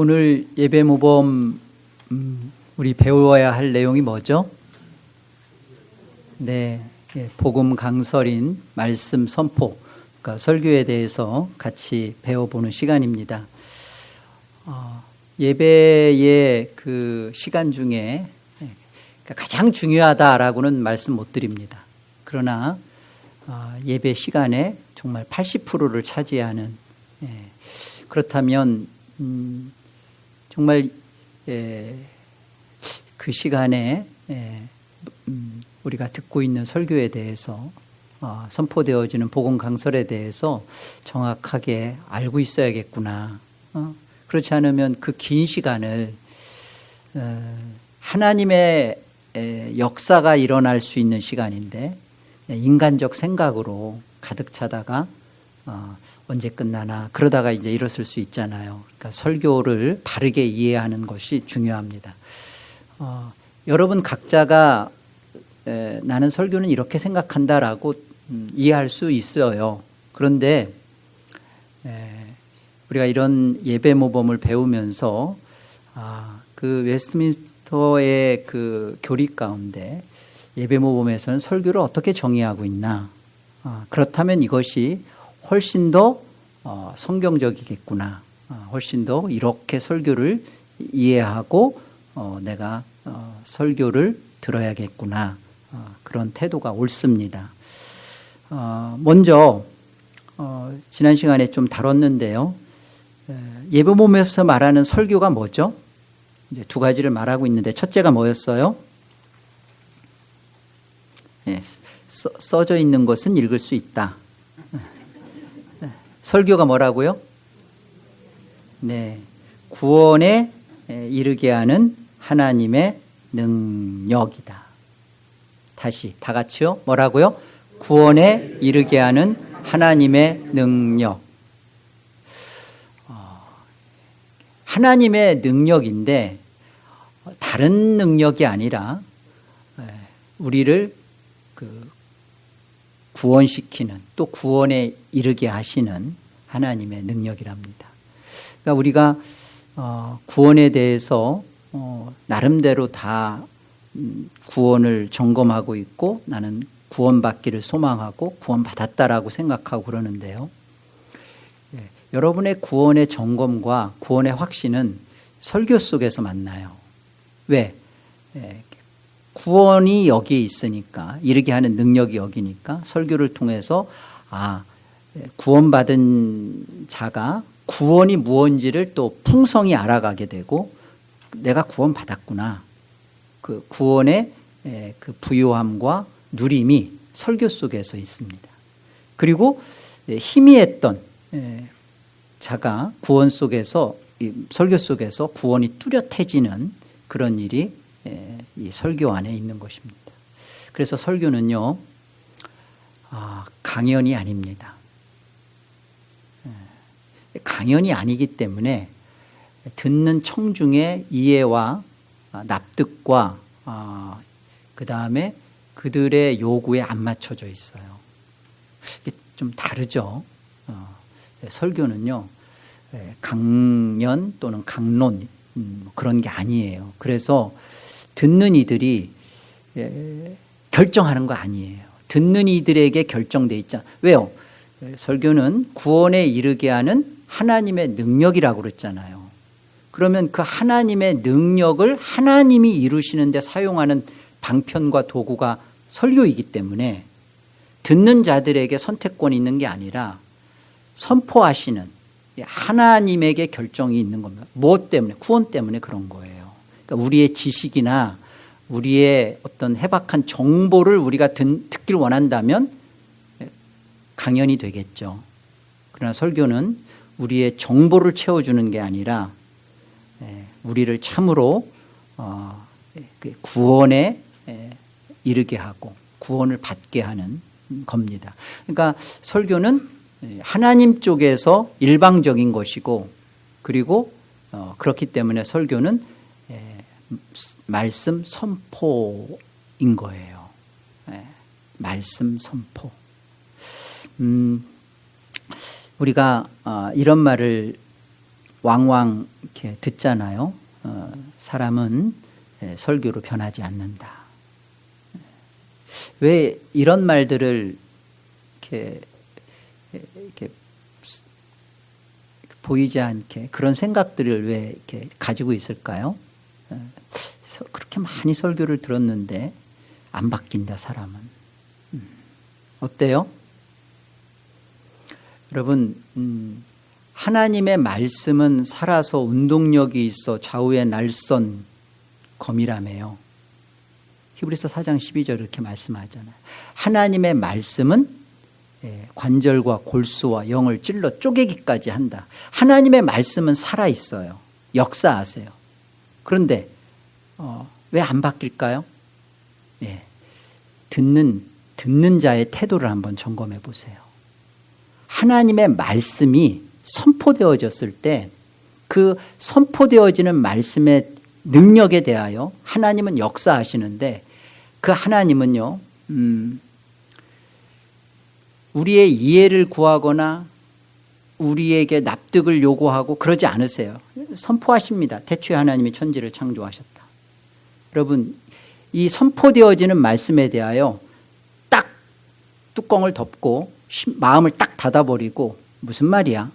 오늘 예배 모범 음, 우리 배워야 할 내용이 뭐죠? 네, 예, 복음 강설인 말씀 선포, 그러니까 설교에 대해서 같이 배워보는 시간입니다. 어, 예배의 그 시간 중에 예, 그러니까 가장 중요하다라고는 말씀 못 드립니다. 그러나 어, 예배 시간에 정말 80%를 차지하는 예, 그렇다면 음, 정말 예, 그 시간에 예, 음, 우리가 듣고 있는 설교에 대해서 어, 선포되어지는 복음 강설에 대해서 정확하게 알고 있어야겠구나. 어? 그렇지 않으면 그 긴 시간을 어, 하나님의 에, 역사가 일어날 수 있는 시간인데 인간적 생각으로 가득 차다가 어, 언제 끝나나 그러다가 이제 이랬을 수 있잖아요. 그러니까 설교를 바르게 이해하는 것이 중요합니다. 어, 여러분 각자가 에, 나는 설교는 이렇게 생각한다라고 음, 이해할 수 있어요. 그런데 에, 우리가 이런 예배 모범을 배우면서 아, 그 웨스트민스터의 그 교리 가운데 예배 모범에서는 설교를 어떻게 정의하고 있나? 아, 그렇다면 이것이 훨씬 더 어, 성경적이겠구나. 어, 훨씬 더 이렇게 설교를 이해하고 어, 내가 어, 설교를 들어야겠구나. 어, 그런 태도가 옳습니다. 어, 먼저 지난 시간에 좀 다뤘는데요. 예배 몸에서 말하는 설교가 뭐죠? 이제 두 가지를 말하고 있는데 첫째가 뭐였어요? 예, 써, 써져 있는 것은 읽을 수 있다. 설교가 뭐라고요? 네. 구원에 이르게 하는 하나님의 능력이다. 다시 다 같이요. 뭐라고요? 구원에 이르게 하는 하나님의 능력. 어, 하나님의 능력인데 다른 능력이 아니라 우리를 그 구원시키는 또 구원에 이르게 하시는 하나님의 능력이랍니다. 그러니까 우리가 어, 구원에 대해서 어, 나름대로 다 음, 구원을 점검하고 있고 나는 구원받기를 소망하고 구원받았다라고 생각하고 그러는데요. 예, 여러분의 구원의 점검과 구원의 확신은 설교 속에서 만나요. 왜? 예, 구원이 여기에 있으니까 이르게 하는 능력이 여기니까 설교를 통해서 아 구원받은 자가 구원이 무언지를 또 풍성히 알아가게 되고 내가 구원받았구나 그 구원의 그 부요함과 누림이 설교 속에서 있습니다 그리고 희미했던 자가 구원 속에서 설교 속에서 구원이 뚜렷해지는 그런 일이 예, 이 설교 안에 있는 것입니다. 그래서 설교는요, 아, 강연이 아닙니다. 예, 강연이 아니기 때문에 듣는 청중의 이해와 아, 납득과 아, 그 다음에 그들의 요구에 안 맞춰져 있어요. 좀 다르죠. 어, 예, 설교는요, 강연 또는 강론 음, 그런 게 아니에요. 그래서 듣는 이들이 예, 결정하는 거 아니에요. 듣는 이들에게 결정돼 있잖아. 왜요? 설교는 구원에 이르게 하는 하나님의 능력이라고 그랬잖아요. 그러면 그 하나님의 능력을 하나님이 이루시는 데 사용하는 방편과 도구가 설교이기 때문에 듣는 자들에게 선택권이 있는 게 아니라 선포하시는 하나님에게 결정이 있는 겁니다. 무엇 때문에? 구원 때문에 그런 거예요. 그러니까 우리의 지식이나 우리의 어떤 해박한 정보를 우리가 듣, 길 원한다면 강연이 되겠죠. 그러나 설교는 우리의 정보를 채워주는 게 아니라 예, 우리를 참으로 어, 그 구원에 이르게 하고 구원을 받게 하는 겁니다. 그러니까 설교는 하나님 쪽에서 일방적인 것이고 그리고 어, 그렇기 때문에 설교는 말씀 선포인 거예요. 네. 말씀 선포. 음, 우리가 어, 이런 말을 왕왕 이렇게 듣잖아요. 어, 사람은 예, 설교로 변하지 않는다. 왜 이런 말들을 이렇게, 이렇게 보이지 않게 그런 생각들을 왜 이렇게 가지고 있을까요? 어, 그렇게 많이 설교를 들었는데 안 바뀐다 사람은 음, 어때요? 여러분 음, 하나님의 말씀은 살아서 운동력이 있어 좌우의 날선 검이라며요. 히브리서 4장 12절 이렇게 말씀하잖아요. 하나님의 말씀은 예, 관절과 골수와 영을 찔러 쪼개기까지 한다. 하나님의 말씀은 살아있어요. 역사하세요. 그런데 어, 왜 안 바뀔까요? 예, 듣는 듣는 자의 태도를 한번 점검해 보세요 하나님의 말씀이 선포되어졌을 때 그 선포되어지는 말씀의 능력에 대하여 하나님은 역사하시는데 그 하나님은요 음, 우리의 이해를 구하거나 우리에게 납득을 요구하고 그러지 않으세요. 선포하십니다. 대초에 하나님이 천지를 창조하셨다. 여러분 이 선포되어지는 말씀에 대하여 딱 뚜껑을 덮고 마음을 딱 닫아버리고 무슨 말이야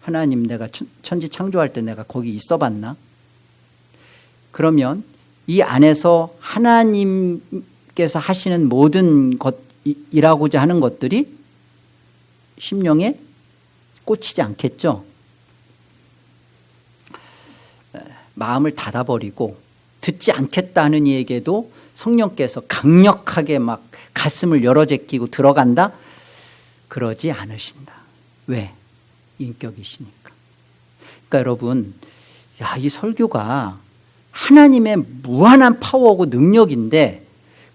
하나님 내가 천지 창조할 때 내가 거기 있어 봤나? 그러면 이 안에서 하나님께서 하시는 모든 것이라고자 하는 것들이 심령에 꽂히지 않겠죠? 마음을 닫아버리고 듣지 않겠다는 이에게도 성령께서 강력하게 막 가슴을 열어 제끼고 들어간다? 그러지 않으신다. 왜? 인격이시니까. 그러니까 여러분, 야, 이 설교가 하나님의 무한한 파워고 능력인데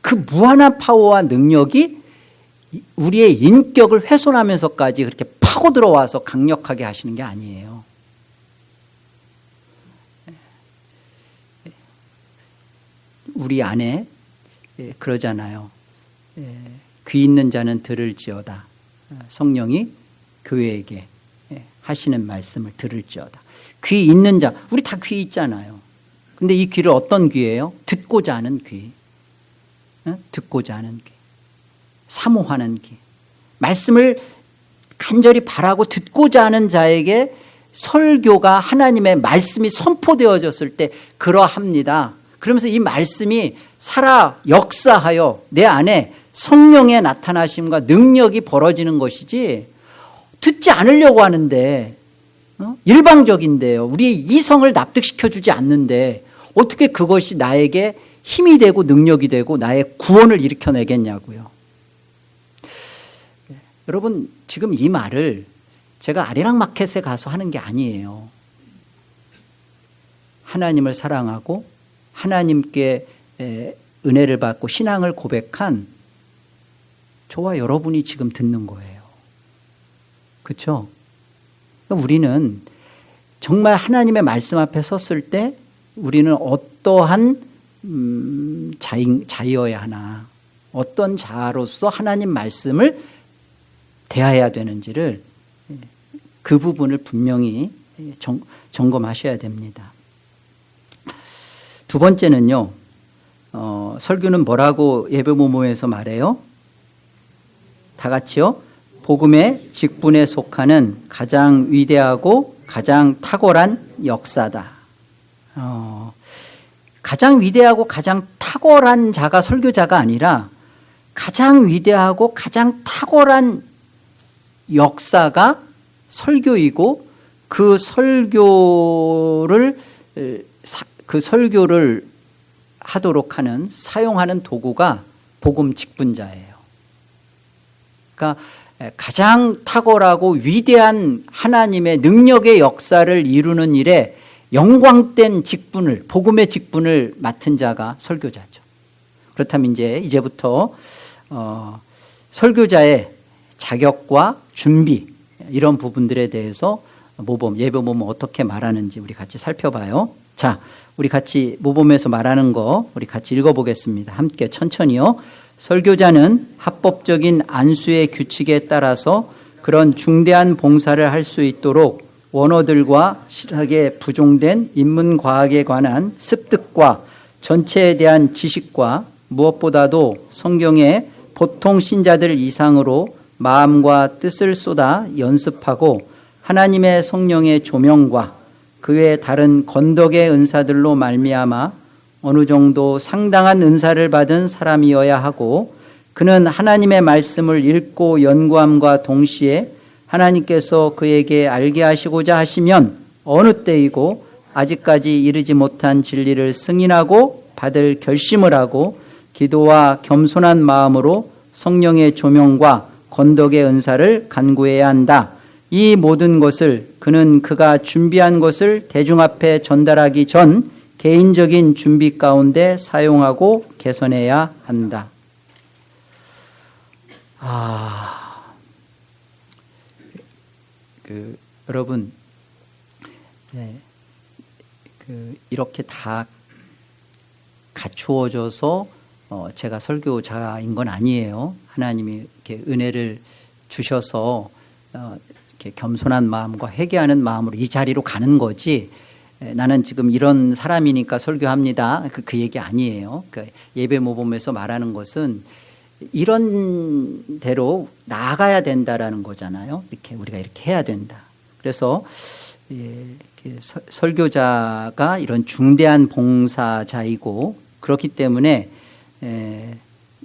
그 무한한 파워와 능력이 우리의 인격을 훼손하면서까지 그렇게 파고 들어와서 강력하게 하시는 게 아니에요. 우리 안에 예, 그러잖아요. 예, 귀 있는 자는 들을지어다. 성령이 교회에게 하시는 말씀을 들을지어다. 귀 있는 자, 우리 다 귀 있잖아요. 근데 이 귀를 어떤 귀예요? 듣고자 하는 귀. 듣고자 하는 귀. 사모하는 귀. 말씀을 간절히 바라고 듣고자 하는 자에게 설교가 하나님의 말씀이 선포되어졌을 때 그러합니다. 그러면서 이 말씀이 살아 역사하여 내 안에 성령의 나타나심과 능력이 벌어지는 것이지 듣지 않으려고 하는데 어? 일방적인데요. 우리 이성을 납득시켜주지 않는데 어떻게 그것이 나에게 힘이 되고 능력이 되고 나의 구원을 일으켜내겠냐고요. 네. 여러분 지금 이 말을 제가 아리랑 마켓에 가서 하는 게 아니에요. 하나님을 사랑하고 하나님께 은혜를 받고 신앙을 고백한 저와 여러분이 지금 듣는 거예요. 그렇죠? 우리는 정말 하나님의 말씀 앞에 섰을 때 우리는 어떠한 음, 자인, 자여야 하나 어떤 자로서 하나님 말씀을 대해야 되는지를 그 부분을 분명히 정, 점검하셔야 됩니다. 두 번째는요. 어, 설교는 뭐라고 예배 모모에서 말해요? 다 같이요. 복음의 직분에 속하는 가장 위대하고 가장 탁월한 역사다. 어, 가장 위대하고 가장 탁월한 자가 설교자가 아니라 가장 위대하고 가장 탁월한 역사가 설교이고 그 설교를 그 설교를 하도록 하는 사용하는 도구가 복음 직분자예요. 그러니까 가장 탁월하고 위대한 하나님의 능력의 역사를 이루는 일에 영광된 직분을 복음의 직분을 맡은 자가 설교자죠. 그렇다면 이제 이제부터 어, 설교자의 자격과 준비 이런 부분들에 대해서 모범 예배 모범 어떻게 말하는지 우리 같이 살펴봐요. 자, 우리 같이 모범에서 말하는 거 우리 같이 읽어보겠습니다. 함께 천천히요. 설교자는 합법적인 안수의 규칙에 따라서 그런 중대한 봉사를 할 수 있도록 원어들과 실하게 부종된 인문과학에 관한 습득과 전체에 대한 지식과 무엇보다도 성경의 보통 신자들 이상으로 마음과 뜻을 쏟아 연습하고 하나님의 성령의 조명과 그 외 다른 건덕의 은사들로 말미암아 어느 정도 상당한 은사를 받은 사람이어야 하고 그는 하나님의 말씀을 읽고 연구함과 동시에 하나님께서 그에게 알게 하시고자 하시면 어느 때이고 아직까지 이르지 못한 진리를 승인하고 받을 결심을 하고 기도와 겸손한 마음으로 성령의 조명과 건덕의 은사를 간구해야 한다. 이 모든 것을 그는 그가 준비한 것을 대중 앞에 전달하기 전 개인적인 준비 가운데 사용하고 개선해야 한다. 아, 그 여러분, 네, 그 이렇게 다 갖추어져서 어, 제가 설교자인 건 아니에요. 하나님이 이렇게 은혜를 주셔서 어, 이렇게 겸손한 마음과 회개하는 마음으로 이 자리로 가는 거지. 나는 지금 이런 사람이니까 설교합니다. 그, 그 얘기 아니에요. 그 예배 모범에서 말하는 것은 이런 대로 나아가야 된다라는 거잖아요. 이렇게 우리가 이렇게 해야 된다. 그래서 예, 설교자가 이런 중대한 봉사자이고 그렇기 때문에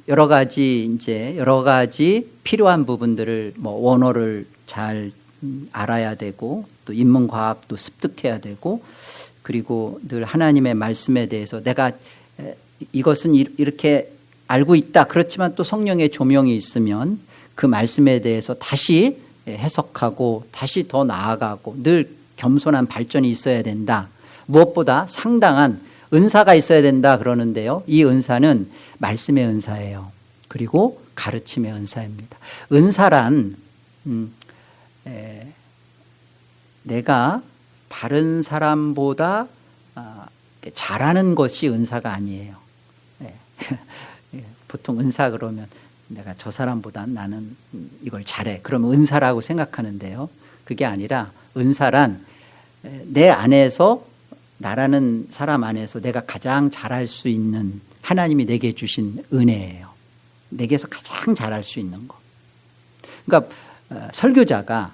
여러 가지 이제 여러 가지 필요한 부분들을 뭐 원어를 잘 알아야 되고 또 인문 과학도 습득해야 되고 그리고 늘 하나님의 말씀에 대해서 내가 이것은 이렇게 알고 있다. 그렇지만 또 성령의 조명이 있으면 그 말씀에 대해서 다시 해석하고 다시 더 나아가고 늘 겸손한 발전이 있어야 된다. 무엇보다 상당한 은사가 있어야 된다 그러는데요. 이 은사는 말씀의 은사예요. 그리고 가르침의 은사입니다. 은사란 음, 에, 내가 다른 사람보다 아, 잘하는 것이 은사가 아니에요. 예. 예. 보통 은사 그러면 내가 저 사람보다 나는 이걸 잘해. 그러면 은사라고 생각하는데요. 그게 아니라 은사란 내 안에서 나라는 사람 안에서 내가 가장 잘할 수 있는 하나님이 내게 주신 은혜예요. 내게서 가장 잘할 수 있는 거. 그러니까 어, 설교자가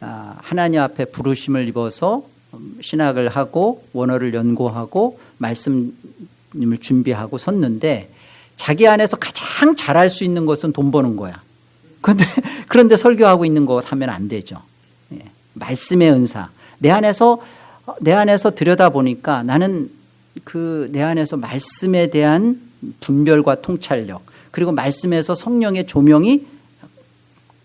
아, 하나님 앞에 부르심을 입어서 음, 신학을 하고 원어를 연구하고 말씀을 준비하고 섰는데 자기 안에서 가장 잘할 수 있는 것은 돈 버는 거야. 그런데 그런데 설교하고 있는 거 하면 안 되죠. 예. 말씀의 은사. 내 안에서 내 안에서 들여다 보니까 나는 그 내 안에서 말씀에 대한 분별과 통찰력 그리고 말씀에서 성령의 조명이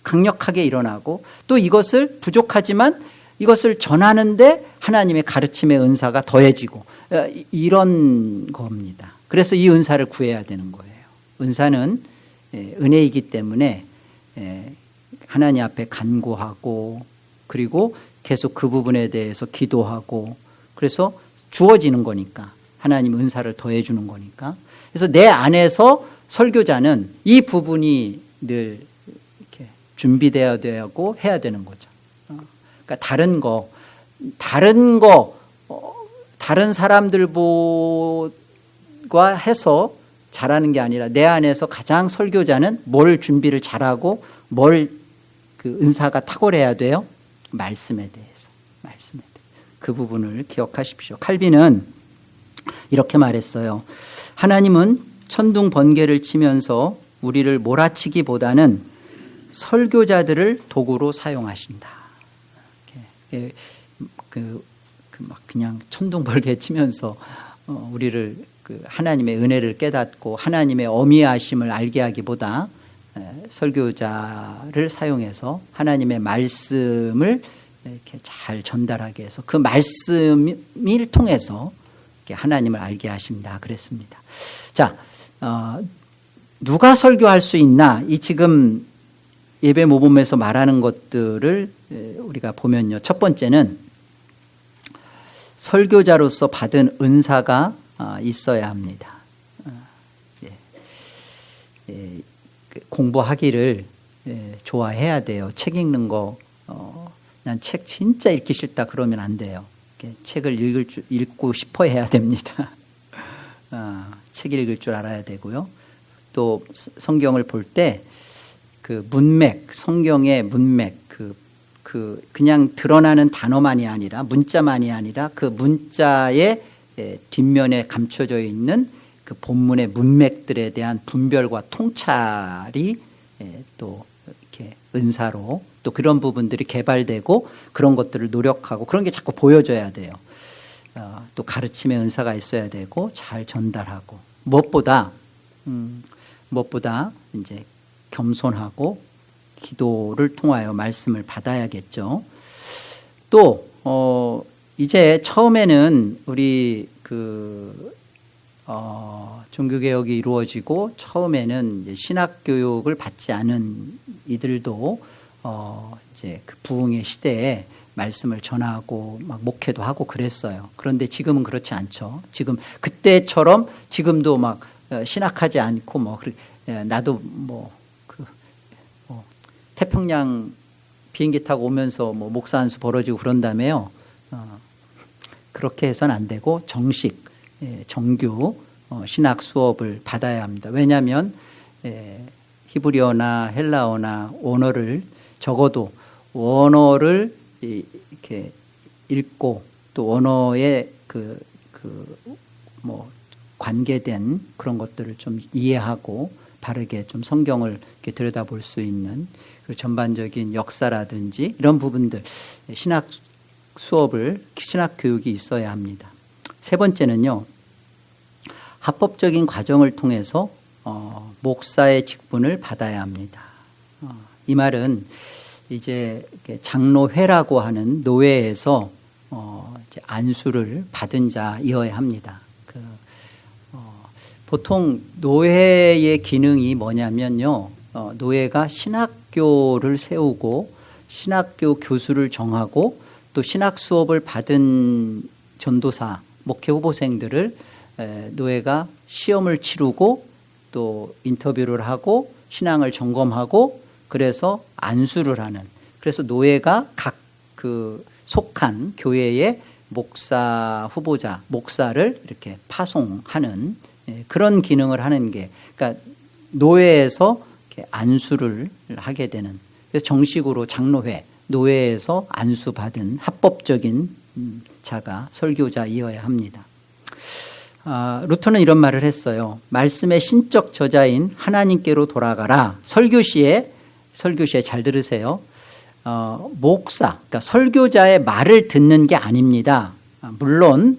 강력하게 일어나고 또 이것을 부족하지만 이것을 전하는데 하나님의 가르침의 은사가 더해지고 어, 이런 겁니다. 그래서 이 은사를 구해야 되는 거예요. 은사는 예, 은혜이기 때문에 예, 하나님 앞에 간구하고 그리고 계속 그 부분에 대해서 기도하고 그래서 주어지는 거니까 하나님 은사를 더해 주는 거니까 그래서 내 안에서 설교자는 이 부분이 늘 준비되어야 되고 해야 되는 거죠. 어, 그러니까 다른 거 다른 거 어, 다른 사람들과 해서 잘하는 게 아니라 내 안에서 가장 설교자는 뭘 준비를 잘하고 뭘 그 은사가 탁월해야 돼요. 말씀에 대해서 말씀에 대해서. 그 부분을 기억하십시오. 칼빈은 이렇게 말했어요. 하나님은 천둥 번개를 치면서 우리를 몰아치기보다는 설교자들을 도구로 사용하신다. 그, 그, 막 그냥 천둥 번개 치면서 어, 우리를 그 하나님의 은혜를 깨닫고 하나님의 어미하심을 알게 하기보다 설교자를 사용해서 하나님의 말씀을 이렇게 잘 전달하게 해서 그 말씀을 통해서 하나님을 알게 하신다 그랬습니다. 자, 어, 누가 설교할 수 있나? 이 지금 예배 모범에서 말하는 것들을 우리가 보면요. 첫 번째는 설교자로서 받은 은사가 어, 있어야 합니다. 어, 예. 예. 그 공부하기를 예, 좋아해야 돼요. 책 읽는 거, 어, 난책 진짜 읽기 싫다 그러면 안 돼요. 책을 읽을 줄, 읽고 싶어 해야 됩니다. 아, 책 읽을 줄 알아야 되고요. 또 스- 성경을 볼 때 그 문맥, 성경의 문맥, 그, 그 그냥 드러나는 단어만이 아니라 문자만이 아니라 그 문자의 에, 뒷면에 감춰져 있는 그 본문의 문맥들에 대한 분별과 통찰이 에, 또 이렇게 은사로 또 그런 부분들이 개발되고 그런 것들을 노력하고 그런 게 자꾸 보여져야 돼요. 어, 또 가르침의 은사가 있어야 되고 잘 전달하고 무엇보다 음, 무엇보다 이제 겸손하고 기도를 통하여 말씀을 받아야겠죠. 또 어, 이제 처음에는 우리 그 어, 종교개혁이 이루어지고 처음에는 신학교육을 받지 않은 이들도 어, 이제 그 부흥의 시대에 말씀을 전하고 막 목회도 하고 그랬어요. 그런데 지금은 그렇지 않죠. 지금 그때처럼 지금도 막 어, 신학하지 않고 뭐 예, 나도 뭐 태평양 비행기 타고 오면서 뭐 목사 한 수 벌어지고 그런다며요. 어, 그렇게 해서는 안 되고 정식 예, 정규 어, 신학 수업을 받아야 합니다. 왜냐하면 예, 히브리어나 헬라어나 원어를 적어도 원어를 이- 이렇게 읽고 또 원어의 그 그 뭐 관계된 그런 것들을 좀 이해하고 바르게 좀 성경을 들여다볼 수 있는 그 전반적인 역사라든지 이런 부분들 신학 수업을 신학 교육이 있어야 합니다. 세 번째는요. 합법적인 과정을 통해서 어, 목사의 직분을 받아야 합니다. 어, 이 말은 이제 장로회라고 하는 노회에서 어, 안수를 받은 자이어야 합니다. 보통 노회의 기능이 뭐냐면요. 어, 노회가 신학교를 세우고 신학교 교수를 정하고 또 신학 수업을 받은 전도사, 목회 후보생들을 에, 노예가 시험을 치르고 또 인터뷰를 하고 신앙을 점검하고 그래서 안수를 하는 그래서 노예가 각 그 속한 교회의 목사 후보자 목사를 이렇게 파송하는 예, 그런 기능을 하는 게 그러니까 노예에서 안수를 하게 되는 정식으로 장로회 노예에서 안수받은 합법적인 음, 자가 설교자이어야 합니다. 아, 루터는 이런 말을 했어요. 말씀의 신적 저자인 하나님께로 돌아가라. 설교시에 설교시에 잘 들으세요. 어, 목사, 그러니까 설교자의 말을 듣는 게 아닙니다. 아, 물론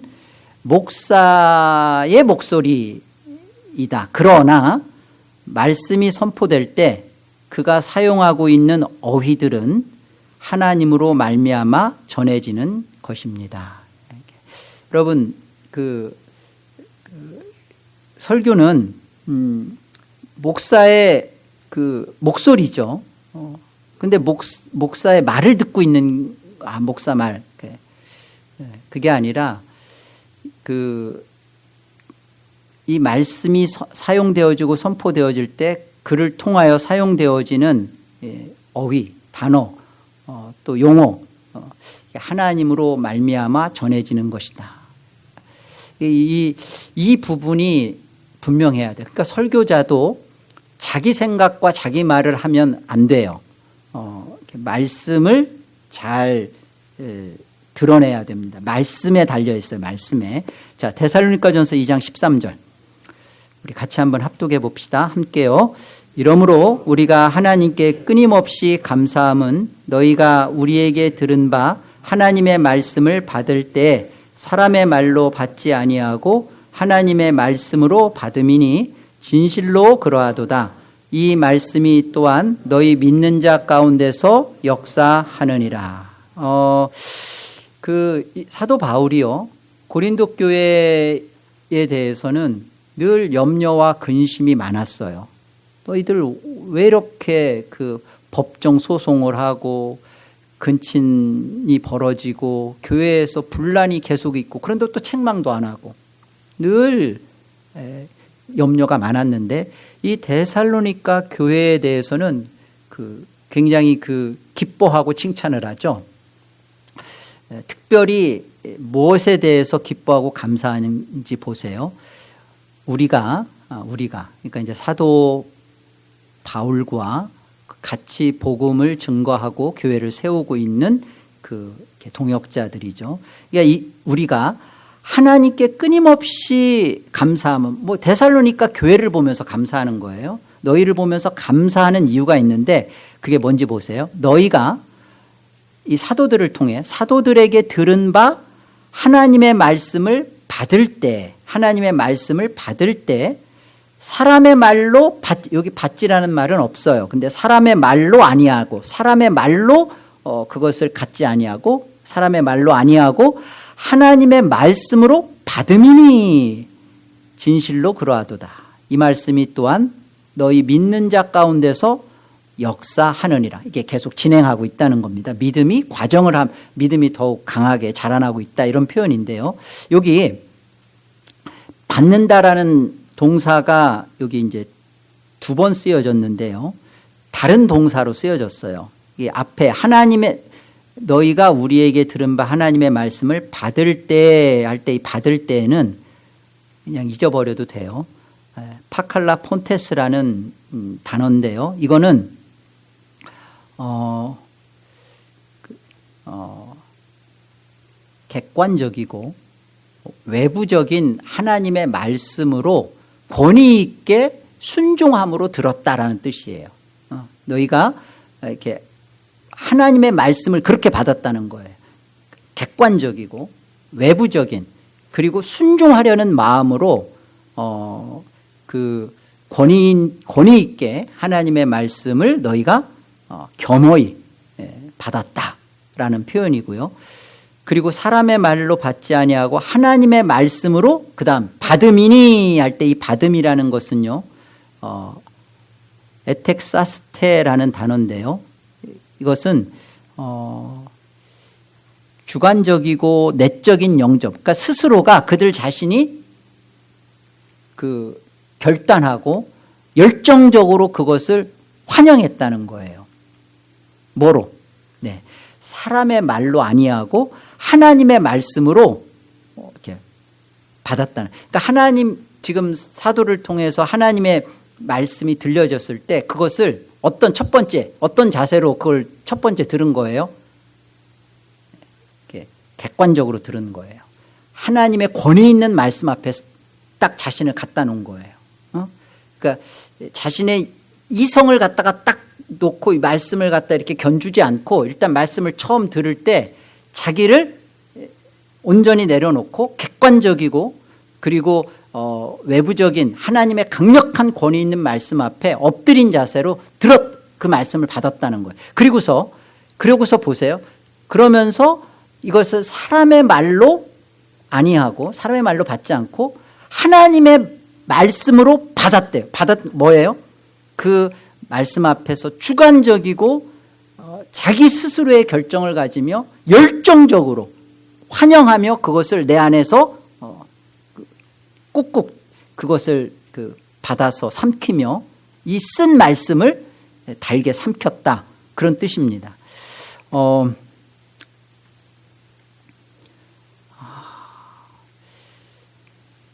목사의 목소리이다. 그러나 말씀이 선포될 때 그가 사용하고 있는 어휘들은 하나님으로 말미암아 전해지는 것입니다. 여러분 그 설교는 음, 목사의 그 목소리죠. 어, 근데 목, 목사의 말을 듣고 있는 아 목사 말 그, 예, 그게 아니라 그 이 말씀이 서, 사용되어지고 선포되어질 때 그를 통하여 사용되어지는 예, 어휘, 단어, 어, 또 용어 어, 하나님으로 말미암아 전해지는 것이다. 이, 이 부분이 분명해야 돼요. 그러니까 설교자도 자기 생각과 자기 말을 하면 안 돼요. 어, 말씀을 잘 에, 드러내야 됩니다. 말씀에 달려 있어요. 말씀에. 자, 데살로니가전서 2장 13절. 우리 같이 한번 합독해 봅시다. 함께요. 이러므로 우리가 하나님께 끊임없이 감사함은 너희가 우리에게 들은 바 하나님의 말씀을 받을 때 사람의 말로 받지 아니하고 하나님의 말씀으로 받음이니 진실로 그러하도다. 이 말씀이 또한 너희 믿는 자 가운데서 역사하느니라. 어, 그 사도 바울이요 고린도 교회에 대해서는 늘 염려와 근심이 많았어요. 너희들 왜 이렇게 그 법정 소송을 하고 근친이 벌어지고 교회에서 분란이 계속 있고 그런데 또 책망도 안 하고 늘 염려가 많았는데 이 데살로니가 교회에 대해서는 그 굉장히 그 기뻐하고 칭찬을 하죠. 특별히 무엇에 대해서 기뻐하고 감사하는지 보세요. 우리가 아, 우리가 그러니까 이제 사도 바울과 같이 복음을 증거하고 교회를 세우고 있는 그 동역자들이죠. 그러니까 이 우리가 하나님께 끊임없이 감사하면 뭐 데살로니까 교회를 보면서 감사하는 거예요. 너희를 보면서 감사하는 이유가 있는데 그게 뭔지 보세요. 너희가 이 사도들을 통해 사도들에게 들은 바 하나님의 말씀을 받을 때 하나님의 말씀을 받을 때 사람의 말로 받, 여기 받지라는 말은 없어요. 근데 사람의 말로 아니하고 사람의 말로 어, 그것을 갖지 아니하고 사람의 말로 아니하고 하나님의 말씀으로 받음이니 진실로 그러하도다. 이 말씀이 또한 너희 믿는 자 가운데서 역사하느니라. 이게 계속 진행하고 있다는 겁니다. 믿음이 과정을 함, 믿음이 더욱 강하게 자라나고 있다 이런 표현인데요. 여기 받는다라는 동사가 여기 이제 두 번 쓰여졌는데요. 다른 동사로 쓰여졌어요. 이 앞에 하나님의 너희가 우리에게 들은 바 하나님의 말씀을 받을 때 할 때 이 받을 때는 그냥 잊어버려도 돼요. 파칼라 폰테스라는 음, 단어인데요. 이거는 어, 그, 어, 객관적이고 외부적인 하나님의 말씀으로 권위 있게 순종함으로 들었다라는 뜻이에요. 어, 너희가 이렇게 하나님의 말씀을 그렇게 받았다는 거예요. 객관적이고 외부적인 그리고 순종하려는 마음으로 어, 그 권위 권위 있게 하나님의 말씀을 너희가 어, 겸허히 예, 받았다라는 표현이고요. 그리고 사람의 말로 받지 아니하고 하나님의 말씀으로 그 다음 받음이니 할 때 이 받음이라는 것은요. 어, 에텍사스테라는 단어인데요. 이것은 어, 주관적이고 내적인 영접. 그러니까 스스로가 그들 자신이 그 결단하고 열정적으로 그것을 환영했다는 거예요. 뭐로? 네. 사람의 말로 아니하고 하나님의 말씀으로 이렇게 받았다는. 그러니까 하나님 지금 사도를 통해서 하나님의 말씀이 들려졌을 때 그것을 어떤 첫 번째 어떤 자세로 그걸 첫 번째 들은 거예요? 이렇게 객관적으로 들은 거예요. 하나님의 권위 있는 말씀 앞에 딱 자신을 갖다 놓은 거예요. 어? 그러니까 자신의 이성을 갖다가 딱 놓고 이 말씀을 갖다 이렇게 견주지 않고 일단 말씀을 처음 들을 때 자기를 온전히 내려놓고 객관적이고 그리고 어, 외부적인 하나님의 강력한 권위 있는 말씀 앞에 엎드린 자세로 들었 그 말씀을 받았다는 거예요. 그리고서 그러고서 보세요. 그러면서 이것을 사람의 말로 아니하고 사람의 말로 받지 않고 하나님의 말씀으로 받았대요. 받았 뭐예요? 그 말씀 앞에서 주관적이고 어, 자기 스스로의 결정을 가지며 열정적으로 환영하며 그것을 내 안에서 어, 그 꾹꾹 그것을 그 받아서 삼키며 이 쓴 말씀을 달게 삼켰다 그런 뜻입니다. 어,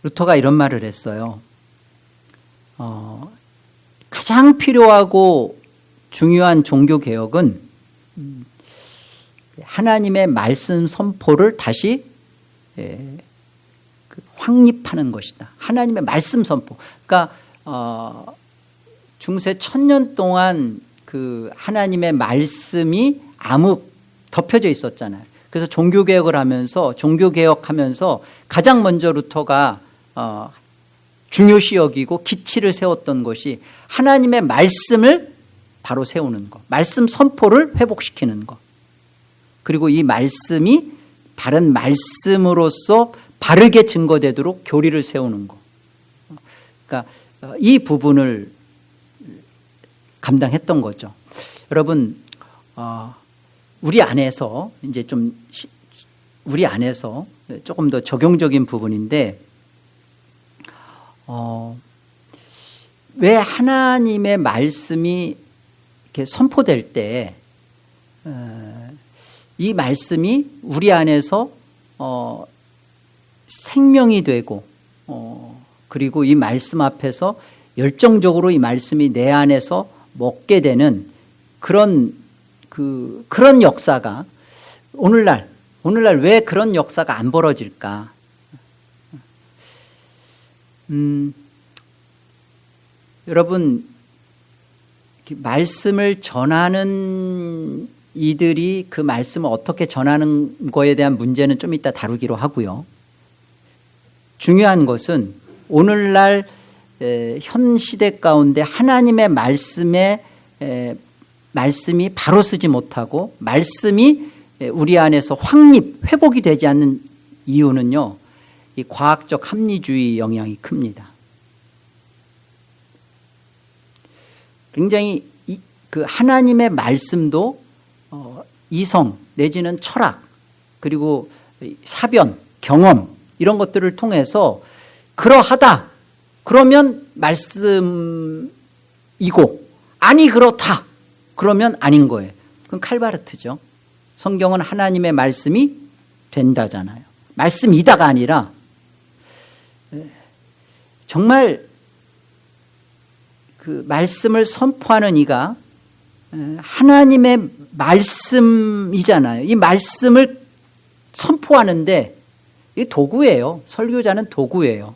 루터가 이런 말을 했어요. 어, 가장 필요하고 중요한 종교 개혁은 하나님의 말씀 선포를 다시 예, 그 확립하는 것이다. 하나님의 말씀 선포. 그러니까 어, 중세 천년 동안 그 하나님의 말씀이 암흑 덮여져 있었잖아요. 그래서 종교 개혁을 하면서 종교 개혁하면서 가장 먼저 루터가 어, 중요시 여기고 기치를 세웠던 것이 하나님의 말씀을 바로 세우는 것 말씀 선포를 회복시키는 것. 그리고 이 말씀이 바른 말씀으로서 바르게 증거되도록 교리를 세우는 것. 그러니까 어, 이 부분을 감당했던 거죠. 여러분 어, 우리 안에서 이제 좀 우리 안에서 조금 더 적용적인 부분인데 어, 왜 하나님의 말씀이 이렇게 선포될 때, 어, 이 말씀이 우리 안에서 어, 생명이 되고 어, 그리고 이 말씀 앞에서 열정적으로 이 말씀이 내 안에서 먹게 되는 그런 그 그런 역사가 오늘날 오늘날 왜 그런 역사가 안 벌어질까? 음, 여러분 말씀을 전하는 이들이 그 말씀을 어떻게 전하는 거에 대한 문제는 좀 이따 다루기로 하고요. 중요한 것은 오늘날 현 시대 가운데 하나님의 말씀에 말씀이 바로 쓰지 못하고 말씀이 우리 안에서 확립 회복이 되지 않는 이유는요. 이 과학적 합리주의 영향이 큽니다. 굉장히 그 하나님의 말씀도 어, 이성 내지는 철학 그리고 사변 경험 이런 것들을 통해서 그러하다 그러면 말씀이고 아니 그렇다 그러면 아닌 거예요. 그건 칼바르트죠. 성경은 하나님의 말씀이 된다잖아요. 말씀이다가 아니라 정말 그 말씀을 선포하는 이가 하나님의 말씀이잖아요. 이 말씀을 선포하는데 이 도구예요. 설교자는 도구예요.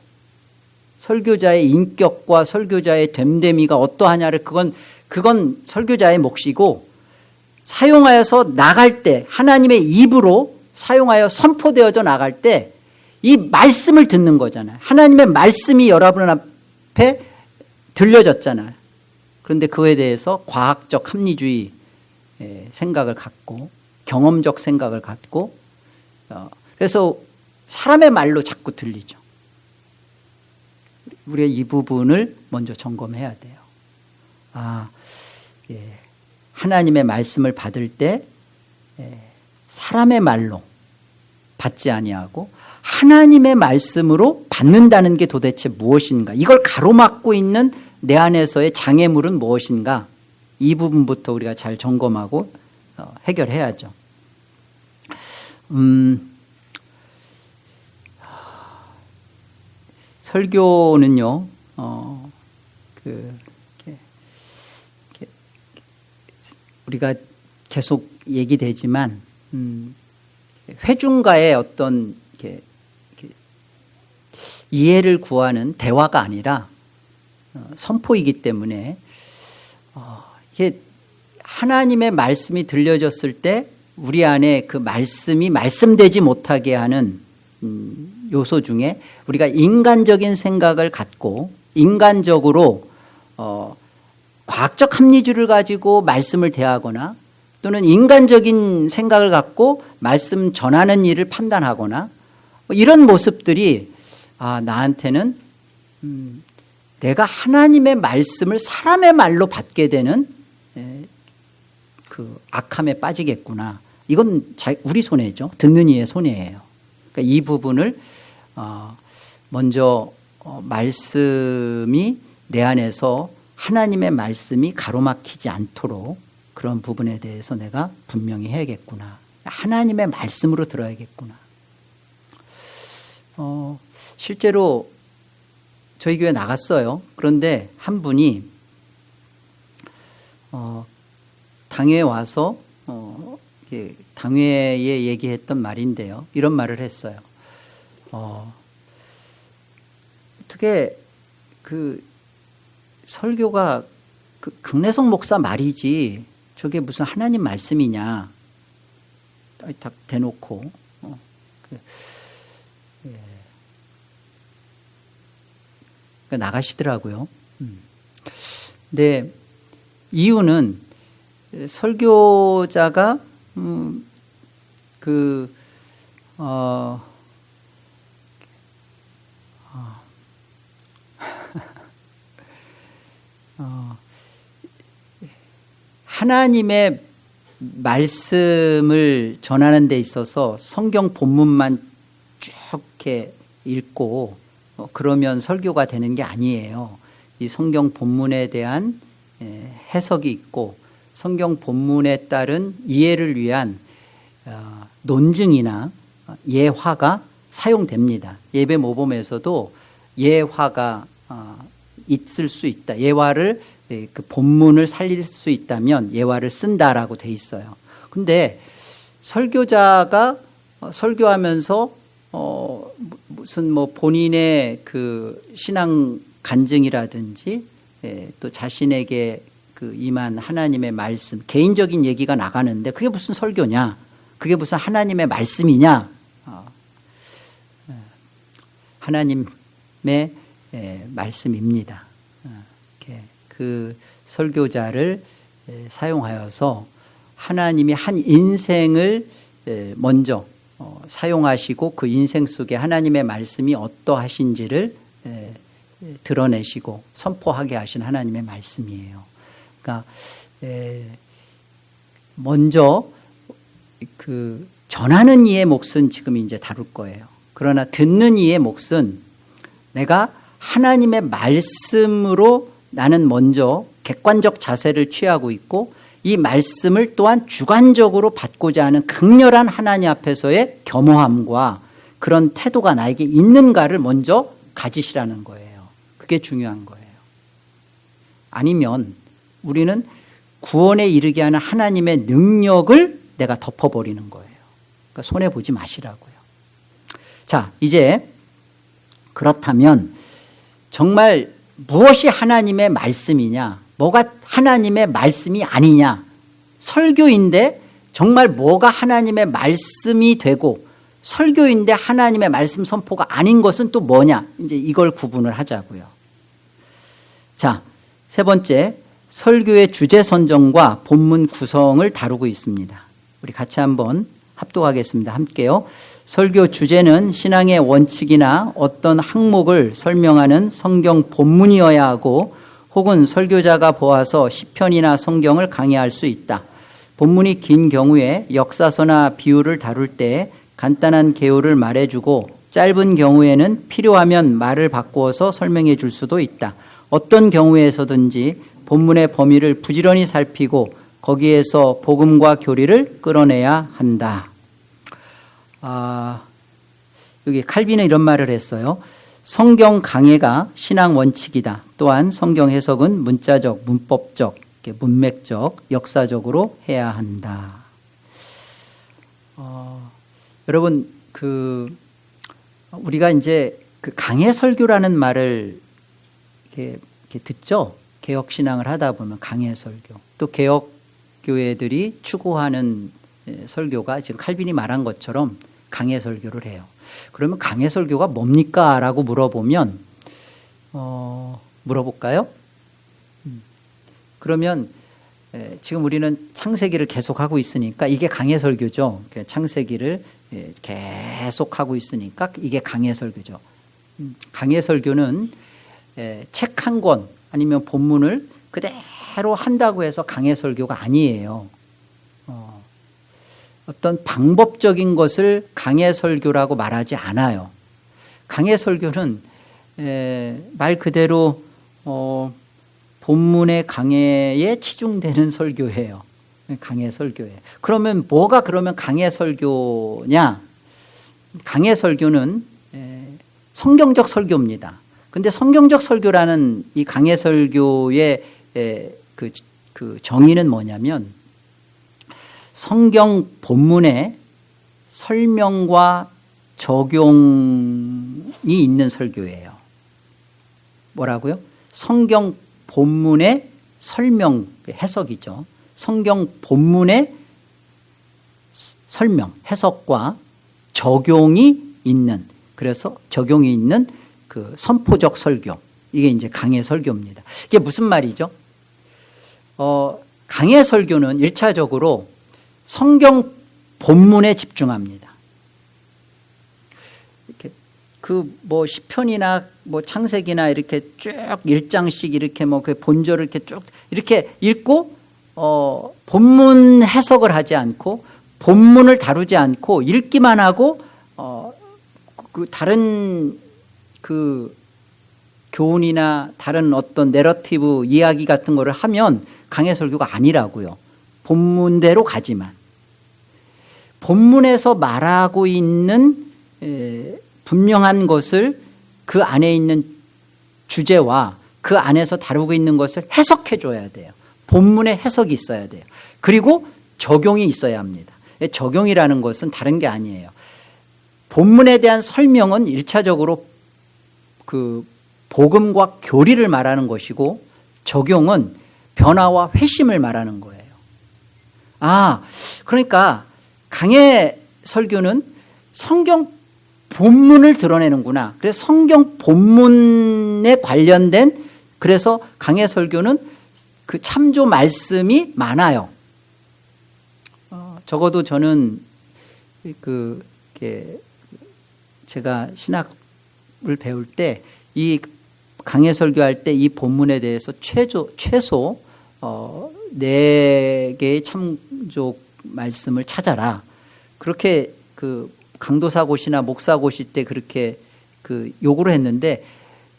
설교자의 인격과 설교자의 됨됨이가 어떠하냐를 그건 그건 설교자의 몫이고 사용하여서 나갈 때 하나님의 입으로 사용하여 선포되어져 나갈 때 이 말씀을 듣는 거잖아요. 하나님의 말씀이 여러분 앞에 들려졌잖아요. 그런데 그에 대해서 과학적 합리주의 생각을 갖고 경험적 생각을 갖고 어, 그래서 사람의 말로 자꾸 들리죠. 우리가 이 부분을 먼저 점검해야 돼요. 아, 예. 하나님의 말씀을 받을 때 예, 사람의 말로 받지 아니하고 하나님의 말씀으로 받는다는 게 도대체 무엇인가? 이걸 가로막고 있는 내 안에서의 장애물은 무엇인가? 이 부분부터 우리가 잘 점검하고 어, 해결해야죠. 음, 설교는요, 어, 그, 이렇게, 이렇게 우리가 계속 얘기되지만, 음, 회중과의 어떤 이렇게 이해를 구하는 대화가 아니라 어, 선포이기 때문에 어, 이게 하나님의 말씀이 들려졌을 때 우리 안에 그 말씀이 말씀되지 못하게 하는 음, 요소 중에 우리가 인간적인 생각을 갖고 인간적으로 어, 과학적 합리주를 가지고 말씀을 대하거나 또는 인간적인 생각을 갖고 말씀 전하는 일을 판단하거나 뭐 이런 모습들이 아 나한테는 음, 내가 하나님의 말씀을 사람의 말로 받게 되는 그 악함에 빠지겠구나. 이건 우리 손해죠. 듣는 이의 손해예요. 그러니까 이 부분을 어, 먼저 어, 말씀이 내 안에서 하나님의 말씀이 가로막히지 않도록 그런 부분에 대해서 내가 분명히 해야겠구나. 하나님의 말씀으로 들어야겠구나. 어, 실제로 저희 교회 나갔어요. 그런데 한 분이 어, 당회에 와서 어, 당회에 얘기했던 말인데요. 이런 말을 했어요. 어, 어떻게 그 설교가 그 극내성 목사 말이지 저게 무슨 하나님 말씀이냐 딱 대놓고 어, 그, 그러니까 나가시더라고요. 음. 근데 이유는 설교자가 음, 그 어, 어, 어, 하나님의 말씀을 전하는 데 있어서 성경 본문만 쭉 이렇게 읽고 어, 그러면 설교가 되는 게 아니에요. 이 성경 본문에 대한 해석이 있고 성경 본문에 따른 이해를 위한 어, 논증이나 예화가 사용됩니다. 예배 모범에서도 예화가 어, 있을 수 있다. 예화를 예, 그 본문을 살릴 수 있다면 예화를 쓴다라고 돼 있어요. 근데 설교자가 어, 설교하면서 어 무슨 뭐 본인의 그 신앙 간증이라든지 예, 또 자신에게 그 임한 하나님의 말씀 개인적인 얘기가 나가는데 그게 무슨 설교냐? 그게 무슨 하나님의 말씀이냐? 어, 예, 하나님의 예, 말씀입니다. 어, 그 설교자를 예, 사용하여서 하나님이 한 인생을 예, 먼저 어, 사용하시고 그 인생 속에 하나님의 말씀이 어떠하신지를 예, 드러내시고 선포하게 하신 하나님의 말씀이에요. 그러니까 먼저 그 전하는 이의 몫은 지금 이제 다룰 거예요. 그러나 듣는 이의 몫은 내가 하나님의 말씀으로 나는 먼저 객관적 자세를 취하고 있고 이 말씀을 또한 주관적으로 받고자 하는 극렬한 하나님 앞에서의 겸허함과 그런 태도가 나에게 있는가를 먼저 가지시라는 거예요. 그게 중요한 거예요. 아니면 우리는 구원에 이르게 하는 하나님의 능력을 내가 덮어버리는 거예요. 그러니까 손해보지 마시라고요. 자, 이제 그렇다면 정말 무엇이 하나님의 말씀이냐 뭐가 하나님의 말씀이 아니냐. 설교인데 정말 뭐가 하나님의 말씀이 되고 설교인데 하나님의 말씀 선포가 아닌 것은 또 뭐냐. 이제 이걸 구분을 하자고요. 자세 번째 설교의 주제 선정과 본문 구성을 다루고 있습니다. 우리 같이 한번 합독하겠습니다. 함께요. 설교 주제는 신앙의 원칙이나 어떤 항목을 설명하는 성경 본문이어야 하고 혹은 설교자가 보아서 시편이나 성경을 강의할 수 있다. 본문이 긴 경우에 역사서나 비유를 다룰 때 간단한 개요를 말해주고 짧은 경우에는 필요하면 말을 바꾸어서 설명해 줄 수도 있다. 어떤 경우에서든지 본문의 범위를 부지런히 살피고 거기에서 복음과 교리를 끌어내야 한다. 아, 여기 칼빈은 이런 말을 했어요. 성경 강해가 신앙 원칙이다. 또한 성경 해석은 문자적, 문법적, 문맥적, 역사적으로 해야 한다. 어, 여러분 그 우리가 이제 그 강해 설교라는 말을 이렇게, 이렇게 듣죠. 개혁 신앙을 하다 보면 강해 설교. 또 개혁 교회들이 추구하는 예, 설교가 지금 칼빈이 말한 것처럼 강해 설교를 해요. 그러면 강해 설교가 뭡니까? 라고 물어보면 어, 물어볼까요? 음. 그러면 에, 지금 우리는 창세기를 계속하고 있으니까 이게 강해 설교죠. 창세기를 에, 계속하고 있으니까 이게 강해 설교죠. 음, 강해 설교는 책 한 권 아니면 본문을 그대로 한다고 해서 강해 설교가 아니에요. 어, 어떤 방법적인 것을 강해 설교라고 말하지 않아요. 강해 설교는 말 그대로 어, 본문의 강해에 치중되는 설교예요. 강해 설교에. 그러면 뭐가 그러면 강해 설교냐? 강해 설교는 성경적 설교입니다. 근데 성경적 설교라는 이 강해 설교의 그, 그 정의는 뭐냐면 성경 본문에 설명과 적용이 있는 설교예요. 뭐라고요? 성경 본문의 설명, 해석이죠. 성경 본문의 설명, 해석과 적용이 있는, 그래서 적용이 있는 그 선포적 설교. 이게 이제 강의 설교입니다. 이게 무슨 말이죠? 어, 강의 설교는 1차적으로 성경 본문에 집중합니다. 이렇게 그 뭐 시편이나 뭐 창세기나 이렇게 쭉 1장씩 이렇게 뭐 그 본절을 이렇게 쭉 이렇게 읽고 어 본문 해석을 하지 않고 본문을 다루지 않고 읽기만 하고 어 그 다른 그 교훈이나 다른 어떤 내러티브 이야기 같은 거를 하면 강해 설교가 아니라고요. 본문대로 가지만 본문에서 말하고 있는 분명한 것을 그 안에 있는 주제와 그 안에서 다루고 있는 것을 해석해 줘야 돼요. 본문에 해석이 있어야 돼요. 그리고 적용이 있어야 합니다. 적용이라는 것은 다른 게 아니에요. 본문에 대한 설명은 일차적으로 그 복음과 교리를 말하는 것이고 적용은 변화와 회심을 말하는 거예요. 아, 그러니까 강의 설교는 성경 본문을 드러내는구나. 그래서 성경 본문에 관련된 그래서 강의 설교는 그 참조 말씀이 많아요. 어, 적어도 저는 그 제가 신학을 배울 때 이 강의 설교할 때 이 본문에 대해서 최소 최소 어, 네 개의 참조 말씀을 찾아라. 그렇게 그 강도사고시나 목사고시 때 그렇게 그 요구를 했는데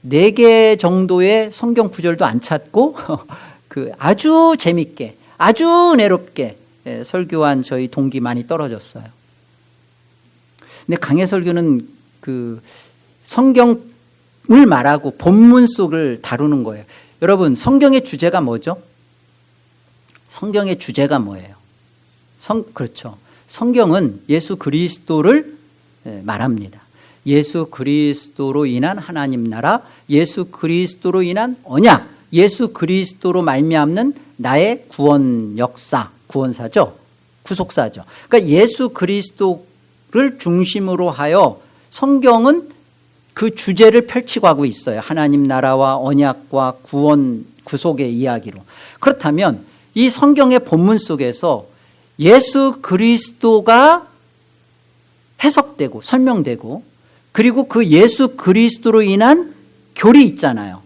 네 개 정도의 성경 구절도 안 찾고 그 아주 재밌게 아주 은혜롭게 예, 설교한 저희 동기 많이 떨어졌어요. 근데 강해 설교는 그 성경을 말하고 본문 속을 다루는 거예요. 여러분 성경의 주제가 뭐죠? 성경의 주제가 뭐예요? 성 그렇죠. 성경은 예수 그리스도를 예, 말합니다. 예수 그리스도로 인한 하나님 나라, 예수 그리스도로 인한 언약, 예수 그리스도로 말미암는 나의 구원 역사, 구원사죠. 구속사죠. 그러니까 예수 그리스도를 중심으로 하여 성경은 그 주제를 펼치고 하고 있어요. 하나님 나라와 언약과 구원, 구속의 이야기로. 그렇다면 이 성경의 본문 속에서 예수 그리스도가 해석되고 설명되고 그리고 그 예수 그리스도로 인한 교리 있잖아요.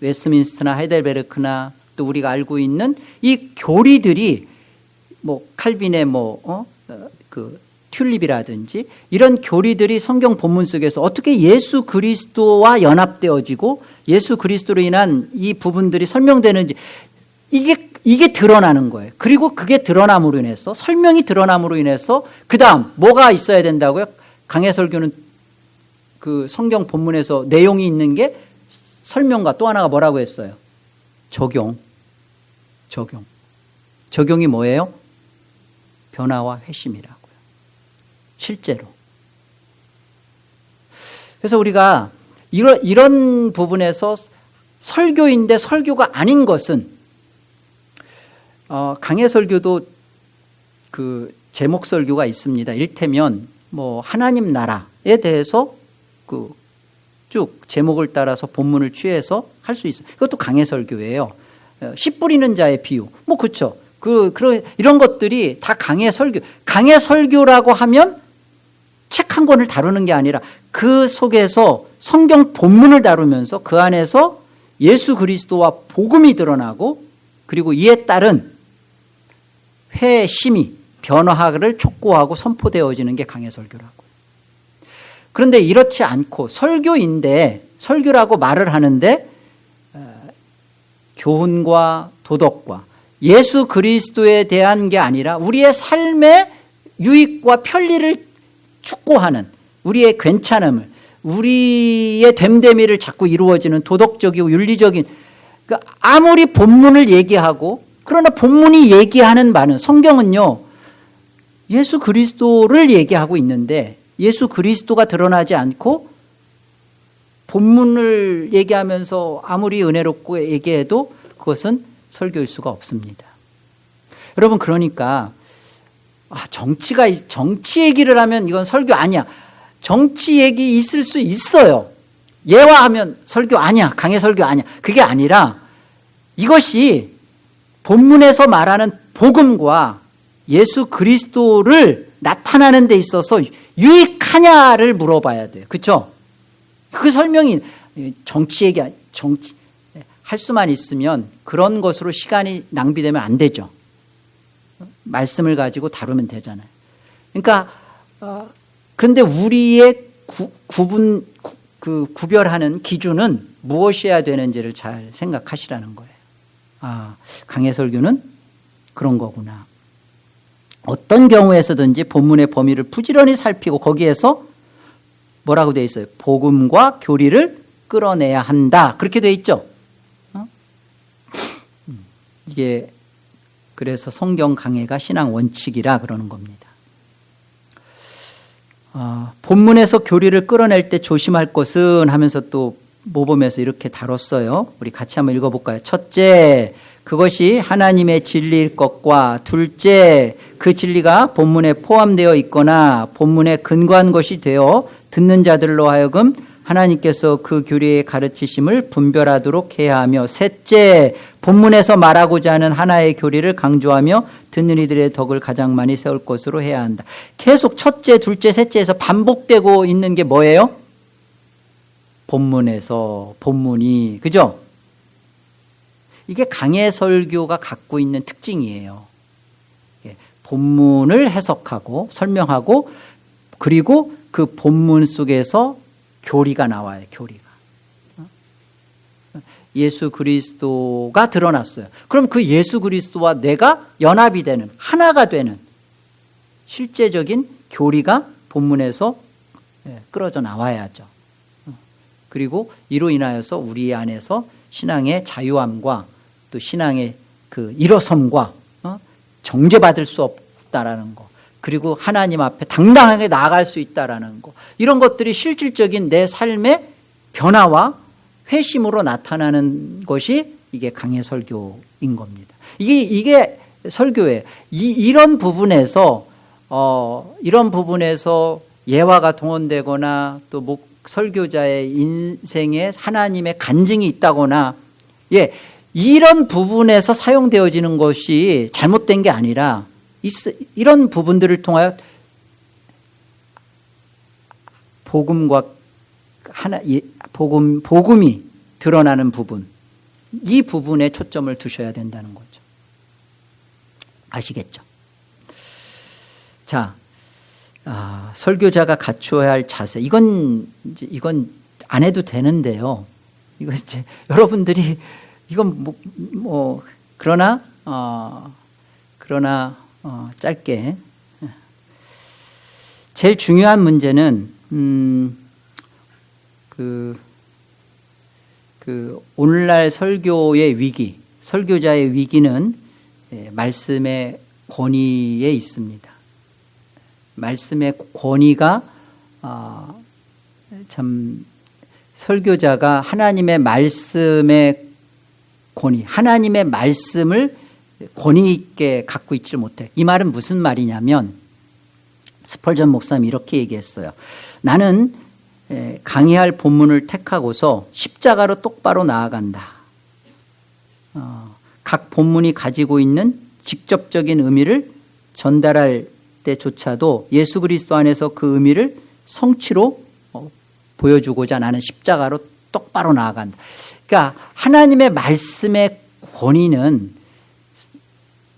웨스민스터나 하이델베르크나 또 우리가 알고 있는 이 교리들이 뭐 칼빈의 뭐그 어? 어그 튤립이라든지 이런 교리들이 성경 본문 속에서 어떻게 예수 그리스도와 연합되어지고 예수 그리스도로 인한 이 부분들이 설명되는지 이게 이게 드러나는 거예요. 그리고 그게 드러남으로 인해서 설명이 드러남으로 인해서 그 다음 뭐가 있어야 된다고요? 강해 설교는 그 성경 본문에서 내용이 있는 게 설명과 또 하나가 뭐라고 했어요? 적용. 적용. 적용이 뭐예요? 변화와 회심이라고요. 실제로. 그래서 우리가 이런, 이런 부분에서 설교인데 설교가 아닌 것은 어, 강해 설교도 그 제목 설교가 있습니다. 일테면 뭐 하나님 나라에 대해서 그 쭉 제목을 따라서 본문을 취해서 할 수 있어요. 그것도 강해 설교예요. 어, 씨 뿌리는 자의 비유. 뭐 그렇죠. 그 그런 이런 것들이 다 강해 설교. 강해 설교라고 하면 책 한 권을 다루는 게 아니라 그 속에서 성경 본문을 다루면서 그 안에서 예수 그리스도와 복음이 드러나고 그리고 이에 따른 회심이 변화를 촉구하고 선포되어지는 게 강해 설교라고. 그런데 이렇지 않고 설교인데 설교라고 말을 하는데 어, 교훈과 도덕과 예수 그리스도에 대한 게 아니라 우리의 삶의 유익과 편리를 축구하는 우리의 괜찮음을 우리의 됨됨이를 자꾸 이루어지는 도덕적이고 윤리적인 그 아무리 본문을 얘기하고 그러나 본문이 얘기하는 바는 성경은요 예수 그리스도를 얘기하고 있는데 예수 그리스도가 드러나지 않고 본문을 얘기하면서 아무리 은혜롭고 얘기해도 그것은 설교일 수가 없습니다. 여러분 그러니까 아, 정치가 정치 얘기를 하면 이건 설교 아니야. 정치 얘기 있을 수 있어요. 예화하면 설교 아니야. 강의 설교 아니야. 그게 아니라 이것이 본문에서 말하는 복음과 예수 그리스도를 나타나는 데 있어서 유익하냐를 물어봐야 돼요. 그렇죠? 그 설명이 정치 얘기 정치 할 수만 있으면 그런 것으로 시간이 낭비되면 안 되죠. 말씀을 가지고 다루면 되잖아요. 그러니까 어, 그런데 우리의 구, 구분 그 구별하는 기준은 무엇이어야 되는지를 잘 생각하시라는 거예요. 아, 강해설교는 그런 거구나. 어떤 경우에서든지 본문의 범위를 부지런히 살피고 거기에서 뭐라고 되어 있어요? 복음과 교리를 끌어내야 한다. 그렇게 되어 있죠. 어? 음, 이게 그래서 성경 강해가 신앙 원칙이라 그러는 겁니다. 어, 본문에서 교리를 끌어낼 때 조심할 것은 하면서 또 모범에서 이렇게 다뤘어요. 우리 같이 한번 읽어볼까요? 첫째, 그것이 하나님의 진리일 것과 둘째, 그 진리가 본문에 포함되어 있거나 본문에 근거한 것이 되어 듣는 자들로 하여금 하나님께서 그 교리의 가르치심을 분별하도록 해야 하며 셋째 본문에서 말하고자 하는 하나의 교리를 강조하며 듣는 이들의 덕을 가장 많이 세울 것으로 해야 한다. 계속 첫째, 둘째, 셋째에서 반복되고 있는 게 뭐예요? 본문에서 본문이 그죠? 이게 강해 설교가 갖고 있는 특징이에요. 예, 본문을 해석하고 설명하고 그리고 그 본문 속에서 교리가 나와요. 교리가. 예수 그리스도가 드러났어요. 그럼 그 예수 그리스도와 내가 연합이 되는 하나가 되는 실제적인 교리가 본문에서 예, 끌어져 나와야죠. 그리고 이로 인하여서 우리 안에서 신앙의 자유함과 또 신앙의 그 일어섬과 어? 정죄받을 수 없다라는 거 그리고 하나님 앞에 당당하게 나아갈 수 있다라는 거 이런 것들이 실질적인 내 삶의 변화와 회심으로 나타나는 것이 이게 강해 설교인 겁니다. 이게 이게. 이, 이런 부분에서 어, 이런 부분에서 예화가 동원되거나 또 목, 설교자의 인생에 하나님의 간증이 있다거나 예 이런 부분에서 사용되어지는 것이 잘못된 게 아니라 이런 부분들을 통하여 복음과 하나 복음 복음이 드러나는 부분 이 부분에 초점을 두셔야 된다는 거죠. 아시겠죠? 자, 아, 설교자가 갖추어야 할 자세 이건 이제 이건 안 해도 되는데요. 이거 이제 여러분들이 이건 뭐, 뭐 그러나 어, 그러나 어, 짧게 제일 중요한 문제는 음, 그, 그 오늘날 설교의 위기, 설교자의 위기는 예, 말씀의 권위에 있습니다. 말씀의 권위가 어, 참 설교자가 하나님의 말씀의 권위, 하나님의 말씀을 권위 있게 갖고 있지 못해. 이 말은 무슨 말이냐면 스펄전 목사님 이렇게 얘기했어요. 나는 강의할 본문을 택하고서 십자가로 똑바로 나아간다. 어, 각 본문이 가지고 있는 직접적인 의미를 전달할 때조차도 예수 그리스도 안에서 그 의미를 성취로 어, 보여주고자 나는 십자가로 똑바로 나아간다. 그러니까 하나님의 말씀의 권위는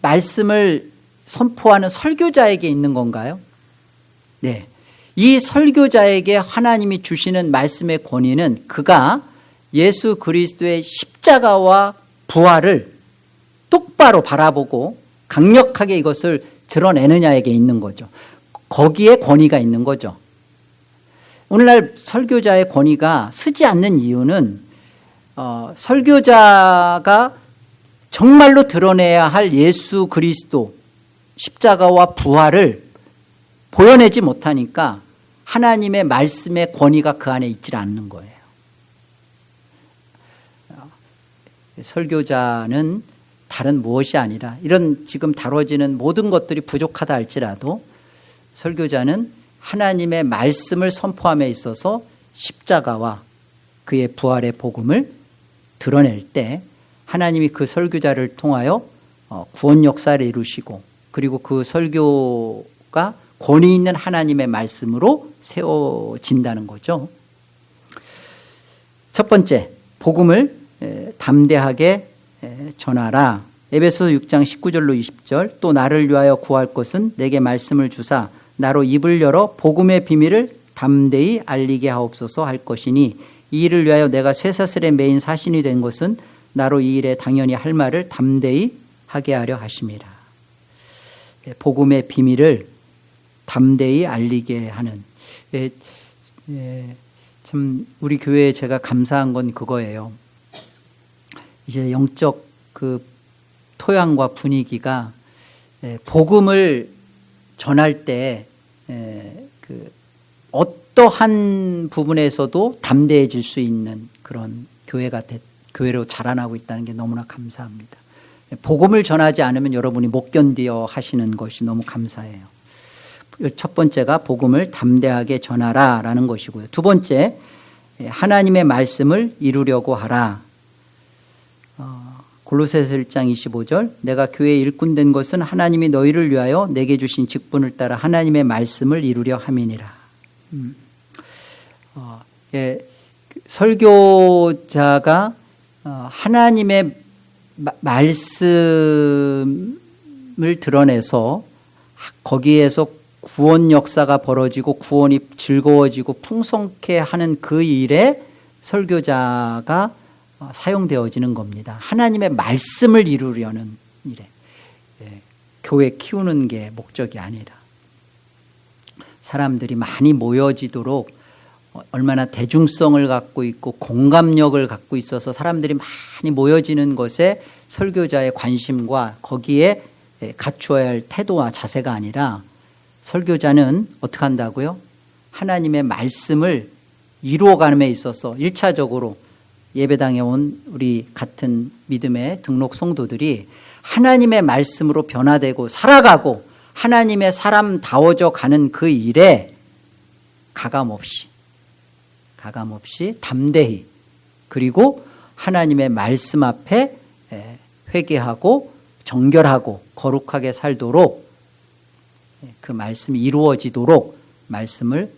말씀을 선포하는 설교자에게 있는 건가요? 네. 이 설교자에게 하나님이 주시는 말씀의 권위는 그가 예수 그리스도의 십자가와 부활을 똑바로 바라보고 강력하게 이것을 드러내느냐에게 있는 거죠. 거기에 권위가 있는 거죠. 오늘날 설교자의 권위가 쓰지 않는 이유는 어, 설교자가 정말로 드러내야 할 예수 그리스도 십자가와 부활을 보여내지 못하니까 하나님의 말씀의 권위가 그 안에 있질 않는 거예요. 설교자는 다른 무엇이 아니라 이런 지금 다뤄지는 모든 것들이 부족하다 할지라도 설교자는 하나님의 말씀을 선포함에 있어서 십자가와 그의 부활의 복음을 드러낼 때 하나님이 그 설교자를 통하여 어, 구원 역사를 이루시고 그리고 그 설교가 권위 있는 하나님의 말씀으로 세워진다는 거죠. 첫 번째, 복음을 담대하게 전하라. 에베소 6장 19절로 20절 또 나를 위하여 구할 것은 내게 말씀을 주사 나로 입을 열어 복음의 비밀을 담대히 알리게 하옵소서 할 것이니 이 일을 위하여 내가 쇠사슬의 메인 사신이 된 것은 나로 이 일에 당연히 할 말을 담대히 하게 하려 하심이라. 복음의 비밀을 담대히 알리게 하는 예, 예, 참 우리 교회에 제가 감사한 건 그거예요. 이제 영적 그 토양과 분위기가 예, 복음을 전할 때 예, 그 어떠한 부분에서도 담대해질 수 있는 그런 교회가 됐, 교회로 자라나고 있다는 게 너무나 감사합니다. 복음을 전하지 않으면 여러분이 못 견디어 하시는 것이 너무 감사해요. 첫 번째가 복음을 담대하게 전하라라는 것이고요. 두 번째 하나님의 말씀을 이루려고 하라. 어, 골로새서 1장 25절 내가 교회에 일꾼 된 것은 하나님이 너희를 위하여 내게 주신 직분을 따라 하나님의 말씀을 이루려 함이니라. 음. 어, 예, 설교자가 어, 하나님의 말씀을 드러내서 거기에서 구원 역사가 벌어지고 구원이 즐거워지고 풍성케 하는 그 일에 설교자가 어, 사용되어지는 겁니다. 하나님의 말씀을 이루려는 일에 예, 교회 키우는 게 목적이 아니라 사람들이 많이 모여지도록 얼마나 대중성을 갖고 있고 공감력을 갖고 있어서 사람들이 많이 모여지는 것에 설교자의 관심과 거기에 갖추어야 할 태도와 자세가 아니라 설교자는 어떻게 한다고요? 하나님의 말씀을 이루어가는 데 있어서 1차적으로 예배당에 온 우리 같은 믿음의 등록 성도들이 하나님의 말씀으로 변화되고 살아가고 하나님의 사람다워져 가는 그 일에 가감없이 가감없이 담대히 그리고 하나님의 말씀 앞에 회개하고 정결하고 거룩하게 살도록 그 말씀이 이루어지도록 말씀을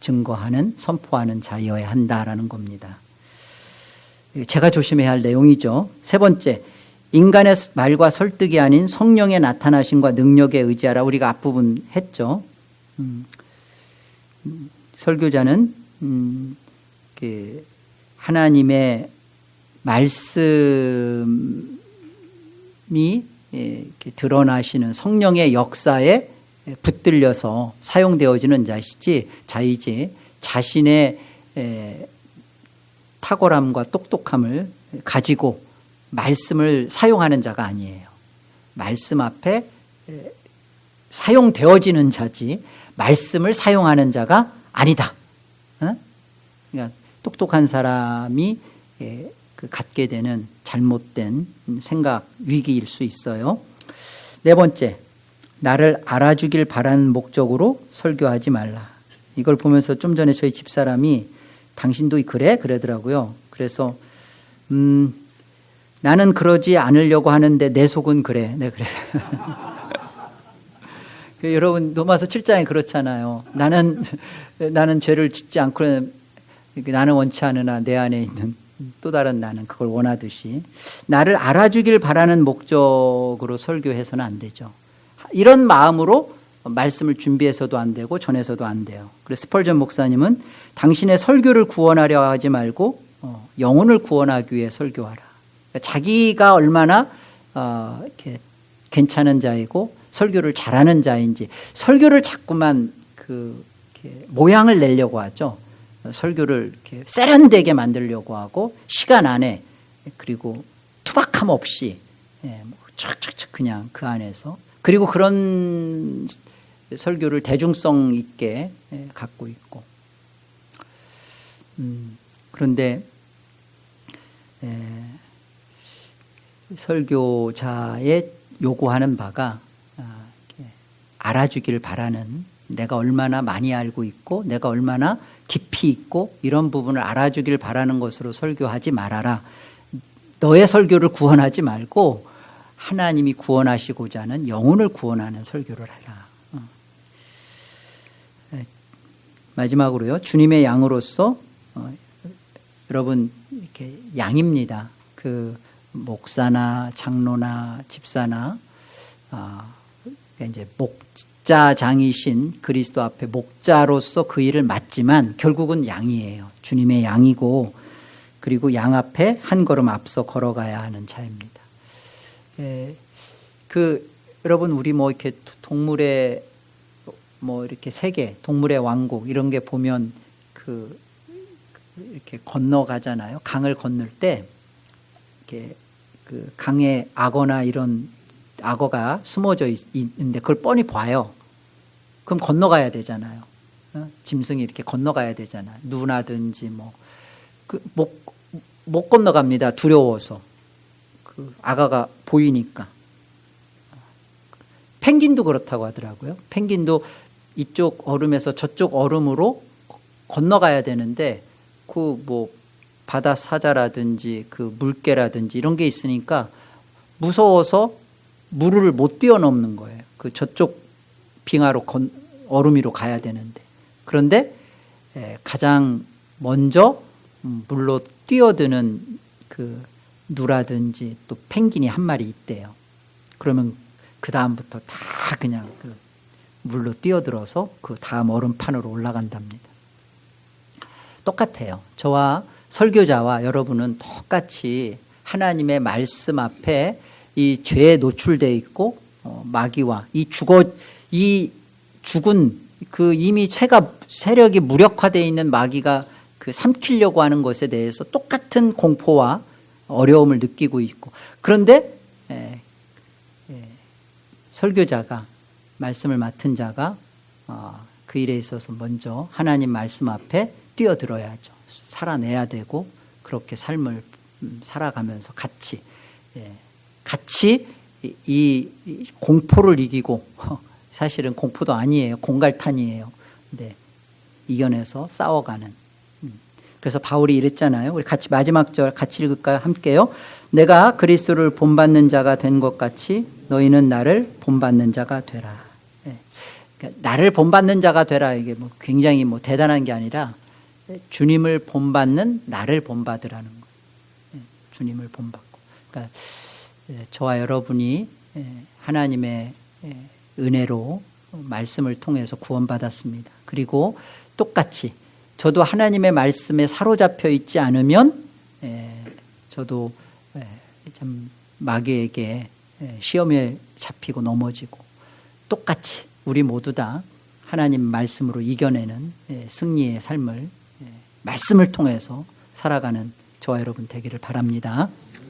증거하는 선포하는 자여야 한다라는 겁니다. 제가 조심해야 할 내용이죠. 세 번째, 인간의 말과 설득이 아닌 성령의 나타나심과 능력에 의지하라. 우리가 앞부분 했죠. 음, 음 설교자는 음, 그 하나님의 말씀이 예, 드러나시는 성령의 역사에 붙들려서 사용되어지는 자시지 자이지 자신의 탁월함과 똑똑함을 가지고 말씀을 사용하는 자가 아니에요. 말씀 앞에 사용되어지는 자지 말씀을 사용하는 자가 아니다. 그러니까 똑똑한 사람이 예, 그 갖게 되는 잘못된 생각, 위기일 수 있어요. 네 번째, 나를 알아주길 바라는 목적으로 설교하지 말라. 이걸 보면서 좀 전에 저희 집사람이 당신도 그래? 그러더라고요. 그래서, 음, 나는 그러지 않으려고 하는데 내 속은 그래. 네, 그래. 그 여러분, 로마서 7장에 그렇잖아요. 나는, 나는 죄를 짓지 않고 나는 원치 않으나 내 안에 있는 또 다른 나는 그걸 원하듯이 나를 알아주길 바라는 목적으로 설교해서는 안 되죠. 이런 마음으로 말씀을 준비해서도 안 되고 전해서도 안 돼요. 그래서 스펄전 목사님은 당신의 설교를 구원하려 하지 말고 어, 영혼을 구원하기 위해 설교하라. 그러니까 자기가 얼마나 어, 이렇게 괜찮은 자이고 설교를 잘하는 자인지 설교를 자꾸만 그 모양을 내려고 하죠. 설교를 이렇게 세련되게 만들려고 하고 시간 안에 그리고 투박함 없이 예, 뭐 촥촥촥 그냥 그 안에서 그리고 그런 설교를 대중성 있게 예, 갖고 있고 음, 그런데 예, 설교자의 요구하는 바가 아, 알아주기를 바라는 내가 얼마나 많이 알고 있고 내가 얼마나 깊이 있고 이런 부분을 알아주길 바라는 것으로 설교하지 말아라. 너의 설교를 구원하지 말고 하나님이 구원하시고자 하는 영혼을 구원하는 설교를 해라. 어. 네. 마지막으로요. 주님의 양으로서 어, 여러분 이렇게 양입니다. 그 목사나 장로나 집사나 아, 이제 목 목자장이신 그리스도 앞에 목자로서 그 일을 맡지만 결국은 양이에요. 주님의 양이고 그리고 양 앞에 한 걸음 앞서 걸어가야 하는 자입니다. 예, 그 여러분 우리 뭐 이렇게 동물의 뭐 이렇게 세계, 동물의 왕국 이런 게 보면 그 이렇게 건너가잖아요. 강을 건널 때 이렇게 그 강에 악어나 이런 악어가 숨어져 있, 있는데 그걸 뻔히 봐요. 그럼 건너가야 되잖아요. 어? 짐승이 이렇게 건너가야 되잖아요. 누나든지 뭐. 그, 못, 못 건너갑니다. 두려워서. 그 악어가 보이니까. 펭귄도 그렇다고 하더라고요. 펭귄도 이쪽 얼음에서 저쪽 얼음으로 건너가야 되는데 그 뭐 바다 사자라든지 그 물개라든지 이런 게 있으니까 무서워서 물을 못 뛰어넘는 거예요. 그 저쪽 빙하로 건, 얼음 위로 가야 되는데 그런데 가장 먼저 음, 물로 뛰어드는 그 누라든지 또 펭귄이 한 마리 있대요. 그러면 그 다음부터 다 그냥 그 물로 뛰어들어서 그 다음 얼음판으로 올라간답니다. 똑같아요. 저와 설교자와 여러분은 똑같이 하나님의 말씀 앞에 이 죄에 노출되어 있고 어, 마귀와 이 죽어 이 죽은 그 이미 세가 세력이 무력화되어 있는 마귀가 그 삼키려고 하는 것에 대해서 똑같은 공포와 어려움을 느끼고 있고 그런데 에, 에, 설교자가 말씀을 맡은 자가 어, 그 일에 있어서 먼저 하나님 말씀 앞에 뛰어들어야죠. 살아내야 되고 그렇게 삶을 음, 살아가면서 같이 예, 같이 이, 이 공포를 이기고 사실은 공포도 아니에요. 공갈탄이에요. 근데 이겨내서 싸워가는. 음. 그래서 바울이 이랬잖아요. 우리 같이 마지막 절 같이 읽을까요? 함께요. 내가 그리스도를 본받는 자가 된 것 같이 너희는 나를 본받는 자가 되라. 예. 그러니까 나를 본받는 자가 되라. 이게 뭐 굉장히 뭐 대단한 게 아니라 주님을 본받는 나를 본받으라는 거예요. 예. 주님을 본받고. 그러니까 예, 저와 여러분이 하나님의 은혜로 말씀을 통해서 구원받았습니다. 그리고 똑같이 저도 하나님의 말씀에 사로잡혀 있지 않으면 저도 참 마귀에게 시험에 잡히고 넘어지고 똑같이 우리 모두 다 하나님 말씀으로 이겨내는 승리의 삶을 말씀을 통해서 살아가는 저와 여러분 되기를 바랍니다.